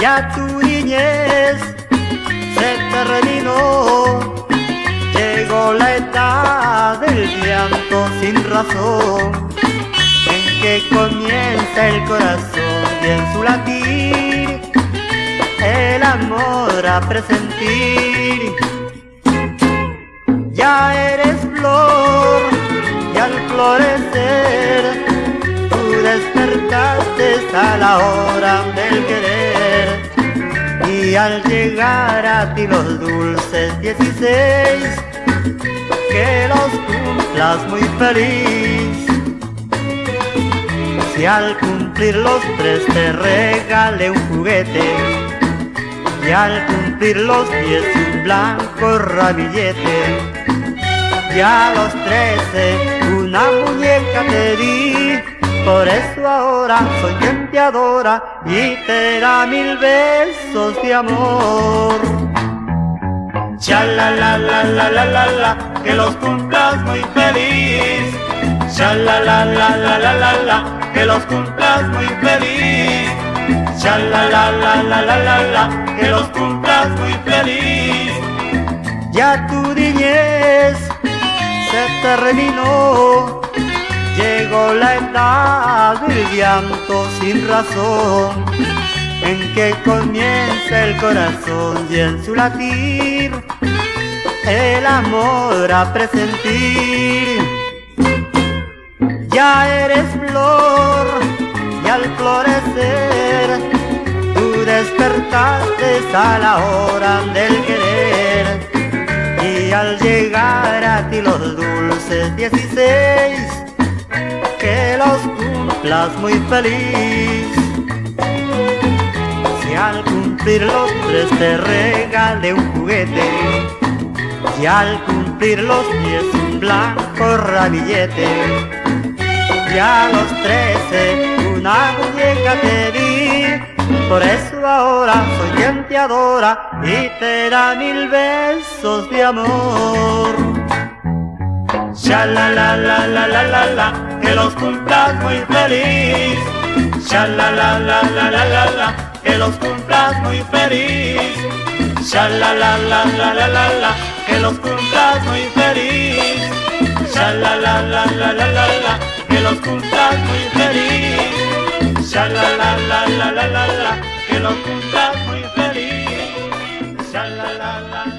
Ya tu niñez se terminó, llegó la edad del llanto sin razón, en que comienza el corazón y en su latir el amor a presentir. Ya eres flor y al florecer tú despertaste a la hora del querer y al llegar a ti los dulces 16 que los cumplas muy feliz. Si al cumplir los tres te regale un juguete y al cumplir los diez un blanco ramillete y a los trece una muñeca te di, por eso ahora soy quien y te da mil besos de amor. Cha la la la la la la la, que los cumplas muy feliz. Cha la la la la la la la, que los cumplas muy feliz. Cha la la la la la la la, que los cumplas muy feliz. Ya tu niñez se terminó, del llanto sin razón, en que comienza el corazón y en su latir el amor a presentir. Ya eres flor y al florecer tú despertaste a la hora del querer y al llegar a ti los dulces 16 que los cumplas muy feliz. Si al cumplir los tres te regale un juguete y al cumplir los diez un blanco ramillete y a los trece una muñeca te di. Por eso ahora soy quien te adora y te da mil besos de amor. Sha la la la la la la la, que los cumplas muy feliz. Sha la la la la la la la, que los cumplas muy feliz. Sha la la la la la la la, que los cumplas muy feliz. Sha la la la la la la la, que los cumplas muy feliz. Sha la la la la la la la, que los cumplas muy feliz. Sha la la la